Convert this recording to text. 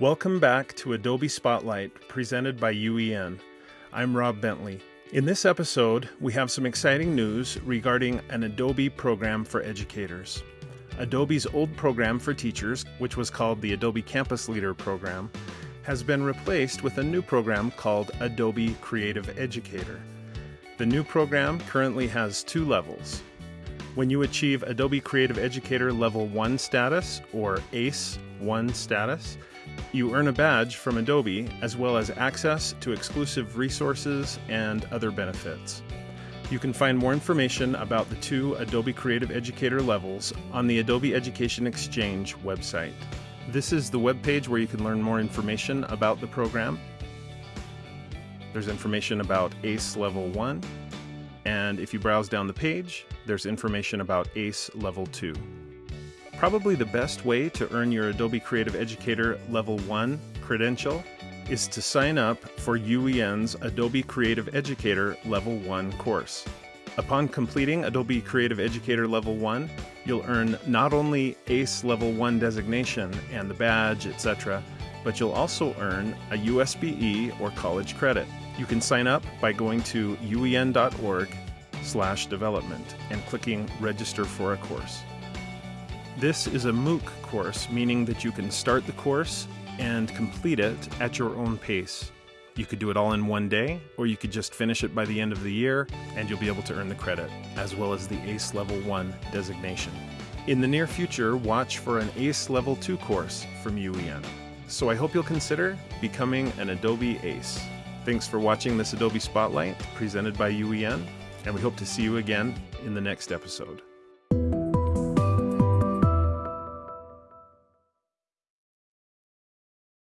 Welcome back to Adobe Spotlight presented by UEN. I'm Rob Bentley. In this episode, we have some exciting news regarding an Adobe program for educators. Adobe's old program for teachers, which was called the Adobe Campus Leader program, has been replaced with a new program called Adobe Creative Educator. The new program currently has two levels. When you achieve Adobe Creative Educator Level 1 status, or ACE 1 status, you earn a badge from Adobe as well as access to exclusive resources and other benefits. You can find more information about the two Adobe Creative Educator levels on the Adobe Education Exchange website. This is the web page where you can learn more information about the program. There's information about ACE Level 1, and if you browse down the page, there's information about ACE Level 2. Probably the best way to earn your Adobe Creative Educator Level 1 credential is to sign up for UEN's Adobe Creative Educator Level 1 course. Upon completing Adobe Creative Educator Level 1, you'll earn not only ACE Level 1 designation and the badge, etc., but you'll also earn a USBE or college credit. You can sign up by going to uen.org slash development and clicking register for a course. This is a MOOC course, meaning that you can start the course and complete it at your own pace. You could do it all in one day, or you could just finish it by the end of the year and you'll be able to earn the credit, as well as the ACE Level 1 designation. In the near future, watch for an ACE Level 2 course from UEN. So I hope you'll consider becoming an Adobe ACE. Thanks for watching this Adobe Spotlight presented by UEN, and we hope to see you again in the next episode.